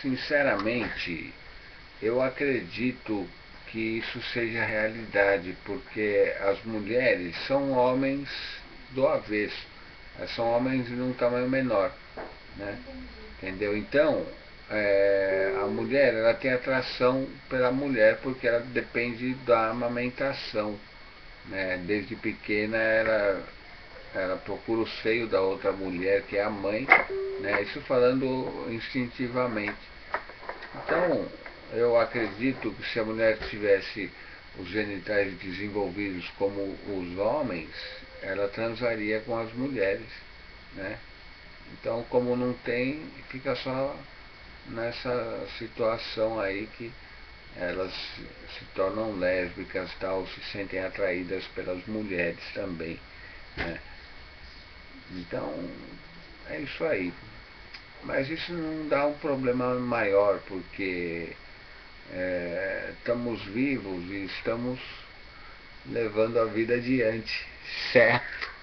sinceramente, eu acredito que isso seja realidade, porque as mulheres são homens do avesso, são homens de um tamanho menor, né? entendeu? Então, é, a mulher ela tem atração pela mulher porque ela depende da amamentação, né? desde pequena ela ela procura o seio da outra mulher, que é a mãe, né? isso falando instintivamente. Então, eu acredito que se a mulher tivesse os genitais desenvolvidos como os homens, ela transaria com as mulheres. Né? Então, como não tem, fica só nessa situação aí que elas se tornam lésbicas tal, se sentem atraídas pelas mulheres também. Né? Então, é isso aí. Mas isso não dá um problema maior, porque é, estamos vivos e estamos levando a vida adiante, certo?